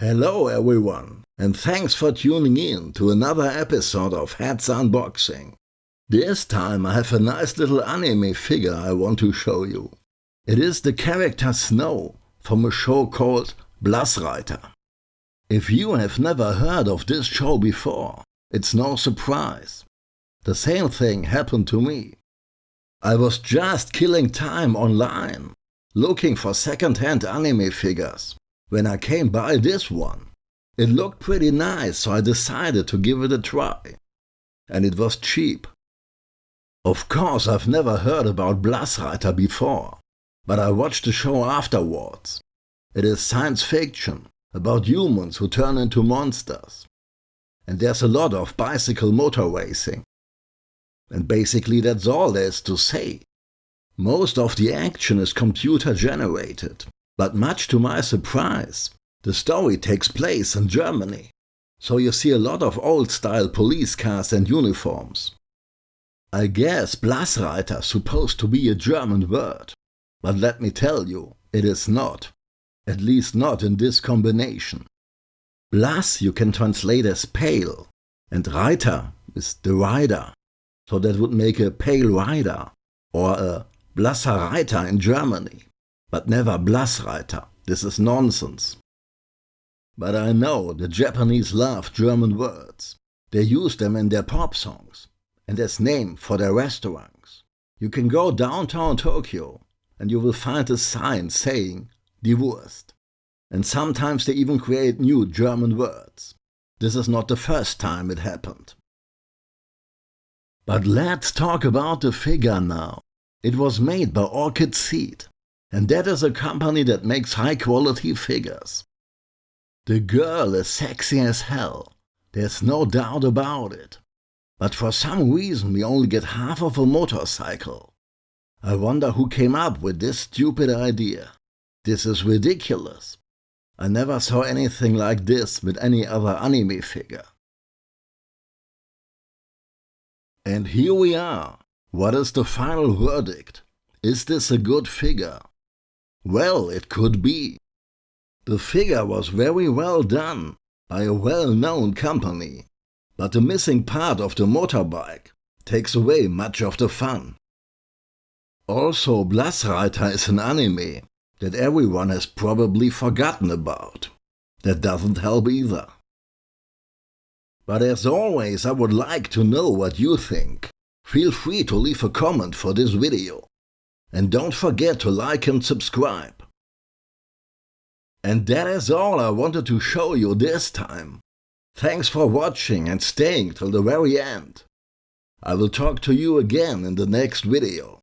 Hello everyone, and thanks for tuning in to another episode of Hats Unboxing. This time I have a nice little anime figure I want to show you. It is the character Snow from a show called Blassreiter. If you have never heard of this show before, it's no surprise. The same thing happened to me. I was just killing time online, looking for second-hand anime figures when I came by this one. It looked pretty nice, so I decided to give it a try. And it was cheap. Of course, I've never heard about Blassreiter before, but I watched the show afterwards. It is science fiction, about humans who turn into monsters. And there's a lot of bicycle motor racing. And basically that's all there is to say. Most of the action is computer generated, but much to my surprise, the story takes place in Germany, so you see a lot of old-style police cars and uniforms. I guess Blassreiter supposed to be a German word, but let me tell you, it is not. At least not in this combination. Blass you can translate as pale, and Reiter is the rider, so that would make a pale rider, or a Blasser Reiter in Germany but never Blassreiter. This is nonsense. But I know the Japanese love German words. They use them in their pop songs and as name for their restaurants. You can go downtown Tokyo and you will find a sign saying Die Wurst. And sometimes they even create new German words. This is not the first time it happened. But let's talk about the figure now. It was made by Orchid Seed and that is a company that makes high quality figures. The girl is sexy as hell, there's no doubt about it. But for some reason we only get half of a motorcycle. I wonder who came up with this stupid idea. This is ridiculous. I never saw anything like this with any other anime figure. And here we are. What is the final verdict? Is this a good figure? Well, it could be. The figure was very well done by a well-known company, but the missing part of the motorbike takes away much of the fun. Also, Blassreiter is an anime that everyone has probably forgotten about. That doesn't help either. But as always, I would like to know what you think. Feel free to leave a comment for this video. And don't forget to like and subscribe. And that is all I wanted to show you this time. Thanks for watching and staying till the very end. I will talk to you again in the next video.